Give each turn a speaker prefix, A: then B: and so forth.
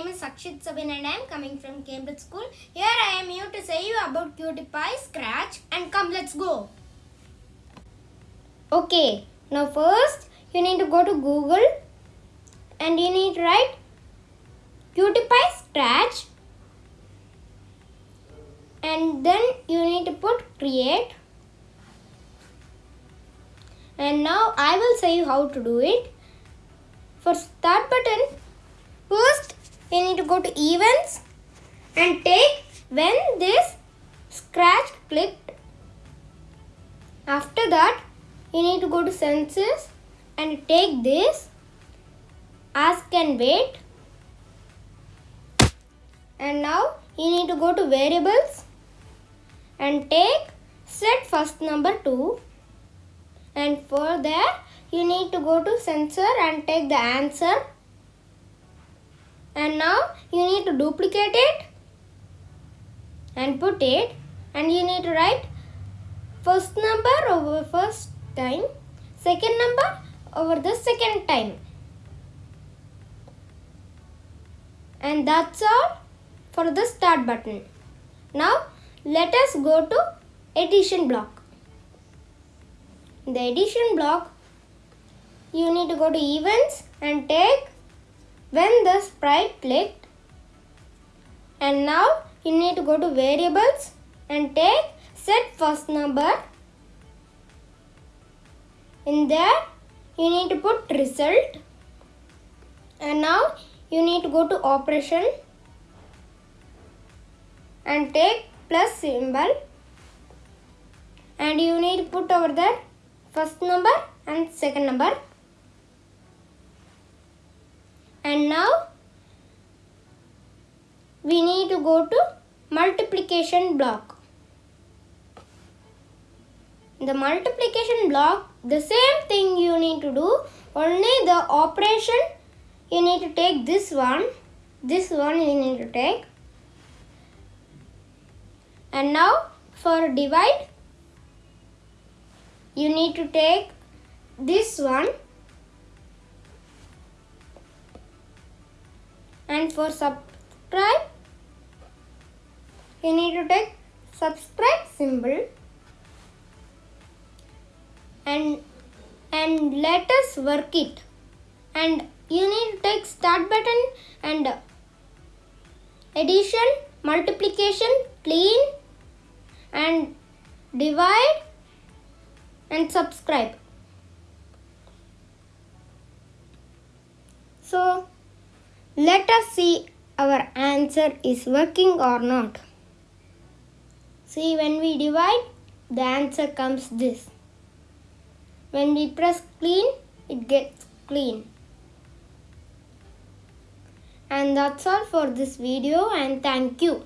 A: name is Sakshit Sabin and I am coming from Cambridge School. Here I am here to say you about QtPy, Scratch and come let's go. Okay, now first you need to go to Google and you need to write QtPy Scratch and then you need to put create and now I will say you how to do it. For start button, first you need to go to events and take when this scratch clicked. After that, you need to go to sensing and take this ask and wait. And now you need to go to variables and take set first number 2 and for there you need to go to sensor and take the answer and now you need to duplicate it and put it. And you need to write first number over first time second number over the second time. And that's all for the start button. Now let us go to addition block. The addition block you need to go to events and take when the sprite clicked and now you need to go to variables and take set first number. In there you need to put result. And now you need to go to operation and take plus symbol. And you need to put over there first number and second number and now we need to go to multiplication block. The multiplication block the same thing you need to do. Only the operation you need to take this one. This one you need to take. And now for divide you need to take this one and for subscribe you need to take subscribe symbol. And and let us work it. And you need to take start button and addition multiplication clean and divide and subscribe. So let us see our answer is working or not. See when we divide the answer comes this. When we press clean it gets clean. And that's all for this video and thank you